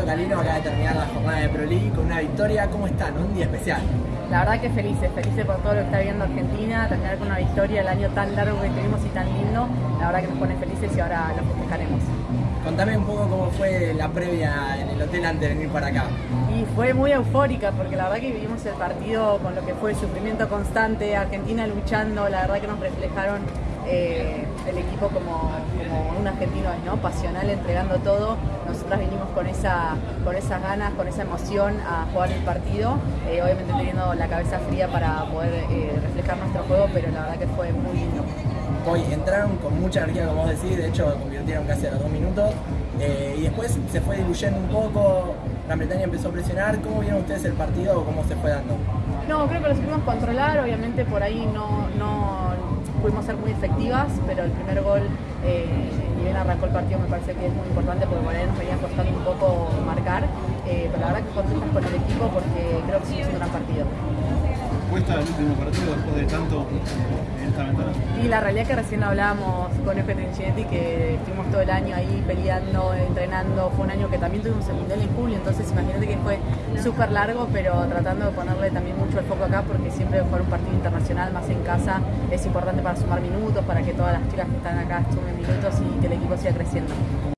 Calino acaba de terminar la jornada de Pro League con una victoria. ¿Cómo están? Un día especial. La verdad que felices, felices por todo lo que está viendo Argentina, terminar con una victoria el año tan largo que tuvimos y tan lindo, la verdad que nos pone felices y ahora lo festejaremos. Contame un poco cómo fue la previa en el hotel antes de venir para acá. Y fue muy eufórica porque la verdad que vivimos el partido con lo que fue el sufrimiento constante, Argentina luchando, la verdad que nos reflejaron eh, el equipo como, un argentino ¿no? pasional, entregando todo. Nosotras vinimos con, esa, con esas ganas, con esa emoción a jugar el partido, eh, obviamente teniendo la cabeza fría para poder eh, reflejar nuestro juego, pero la verdad que fue muy lindo. Hoy entraron con mucha energía, como vos decís, de hecho convirtieron casi a los dos minutos, y después se fue diluyendo un poco, Gran Bretaña empezó a presionar. ¿Cómo vieron ustedes el partido o cómo se fue dando? No, creo que lo supimos controlar, obviamente por ahí no, no pudimos ser muy efectivas, pero el primer gol, eh, ni bien arrancó el partido, me parece que es muy importante porque por ahí nos venía costando un poco marcar, eh, pero la verdad que contentas con el equipo porque creo que es un gran partido. ¿Cuesta el último partido después de tanto en esta ventana? Y la realidad es que recién hablábamos con F. Trinchinetti que estuvimos todo el año ahí peleando, entrenando. Fue un año que también tuvimos el Mundial en julio, entonces imagínate que fue súper largo, pero tratando de ponerle también mucho el foco acá porque siempre jugar un partido internacional más en casa es importante para sumar minutos, para que todas las chicas que están acá sumen minutos y que el equipo siga creciendo.